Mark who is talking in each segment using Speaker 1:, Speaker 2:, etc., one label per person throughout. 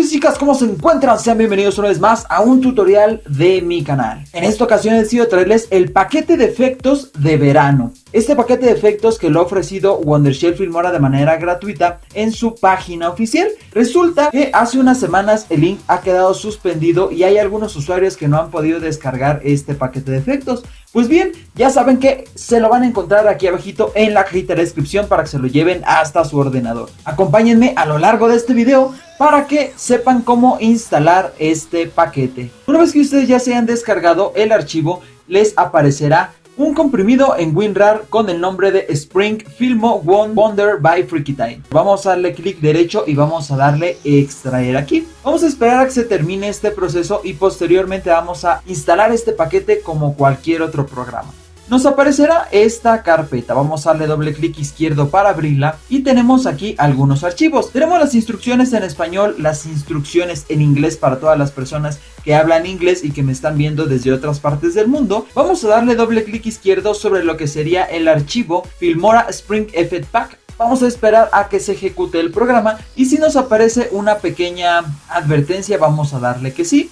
Speaker 1: chicos y chicas, ¿cómo se encuentran? Sean bienvenidos una vez más a un tutorial de mi canal. En esta ocasión he decidido traerles el paquete de efectos de verano. Este paquete de efectos que lo ha ofrecido Wondershell Filmora de manera gratuita en su página oficial. Resulta que hace unas semanas el link ha quedado suspendido y hay algunos usuarios que no han podido descargar este paquete de efectos. Pues bien, ya saben que se lo van a encontrar aquí abajito en la cajita de descripción para que se lo lleven hasta su ordenador. Acompáñenme a lo largo de este video para que sepan cómo instalar este paquete. Una vez que ustedes ya se hayan descargado el archivo, les aparecerá un comprimido en WinRAR con el nombre de Spring Filmo One Wonder by Freaky Vamos a darle clic derecho y vamos a darle extraer aquí. Vamos a esperar a que se termine este proceso y posteriormente vamos a instalar este paquete como cualquier otro programa nos aparecerá esta carpeta. Vamos a darle doble clic izquierdo para abrirla y tenemos aquí algunos archivos. Tenemos las instrucciones en español, las instrucciones en inglés para todas las personas que hablan inglés y que me están viendo desde otras partes del mundo. Vamos a darle doble clic izquierdo sobre lo que sería el archivo Filmora Spring Effect Pack vamos a esperar a que se ejecute el programa y si nos aparece una pequeña advertencia vamos a darle que sí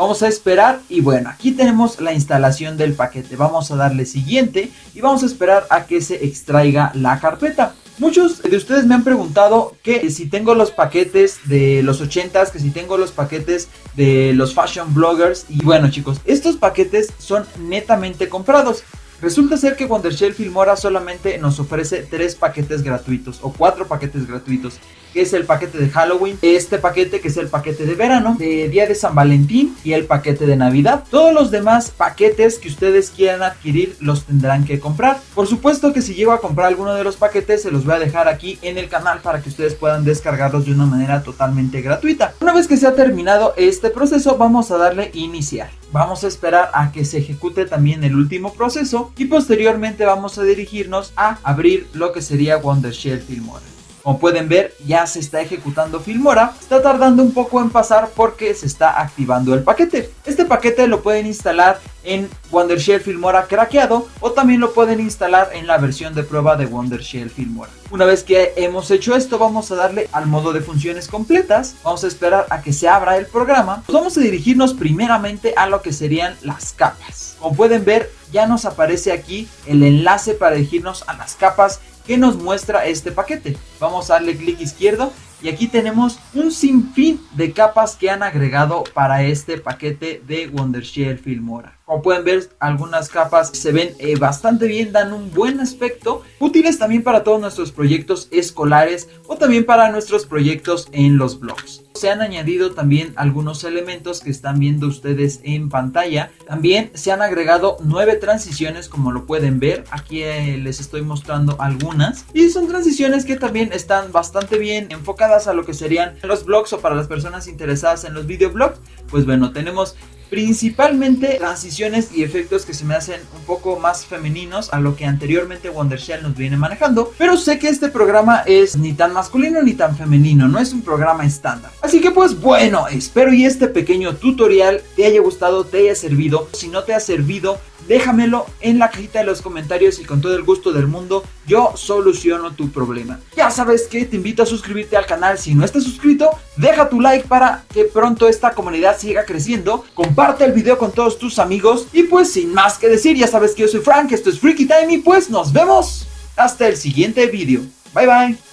Speaker 1: Vamos a esperar y bueno, aquí tenemos la instalación del paquete. Vamos a darle siguiente y vamos a esperar a que se extraiga la carpeta. Muchos de ustedes me han preguntado que si tengo los paquetes de los 80s, que si tengo los paquetes de los fashion bloggers. Y bueno chicos, estos paquetes son netamente comprados. Resulta ser que Wondershell Filmora solamente nos ofrece tres paquetes gratuitos o cuatro paquetes gratuitos que es el paquete de Halloween, este paquete que es el paquete de verano, de Día de San Valentín y el paquete de Navidad. Todos los demás paquetes que ustedes quieran adquirir los tendrán que comprar. Por supuesto que si llego a comprar alguno de los paquetes se los voy a dejar aquí en el canal para que ustedes puedan descargarlos de una manera totalmente gratuita. Una vez que se ha terminado este proceso vamos a darle iniciar. Vamos a esperar a que se ejecute también el último proceso y posteriormente vamos a dirigirnos a abrir lo que sería Wondershell Filmora. Como pueden ver, ya se está ejecutando Filmora. Está tardando un poco en pasar porque se está activando el paquete. Este paquete lo pueden instalar en Wondershell Filmora craqueado o también lo pueden instalar en la versión de prueba de Wondershell Filmora. Una vez que hemos hecho esto, vamos a darle al modo de funciones completas. Vamos a esperar a que se abra el programa. vamos a dirigirnos primeramente a lo que serían las capas. Como pueden ver, ya nos aparece aquí el enlace para dirigirnos a las capas que nos muestra este paquete. Vamos a darle clic izquierdo y aquí tenemos un sinfín de capas que han agregado para este paquete de Wondershell Filmora. Como pueden ver, algunas capas se ven eh, bastante bien, dan un buen aspecto. Útiles también para todos nuestros proyectos escolares o también para nuestros proyectos en los blogs. Se han añadido también algunos elementos que están viendo ustedes en pantalla. También se han agregado nueve transiciones como lo pueden ver. Aquí eh, les estoy mostrando algunas. Y son transiciones que también están bastante bien enfocadas a lo que serían los blogs o para las personas interesadas en los videoblogs. Pues bueno, tenemos Principalmente transiciones y efectos que se me hacen un poco más femeninos a lo que anteriormente Wondershell nos viene manejando. Pero sé que este programa es ni tan masculino ni tan femenino, no es un programa estándar. Así que pues bueno, espero y este pequeño tutorial te haya gustado, te haya servido. Si no te ha servido, déjamelo en la cajita de los comentarios y con todo el gusto del mundo yo soluciono tu problema. Ya sabes que te invito a suscribirte al canal si no estás suscrito, deja tu like para que pronto esta comunidad siga creciendo, comparte el video con todos tus amigos y pues sin más que decir, ya sabes que yo soy Frank, esto es Freaky Time y pues nos vemos hasta el siguiente video. Bye bye.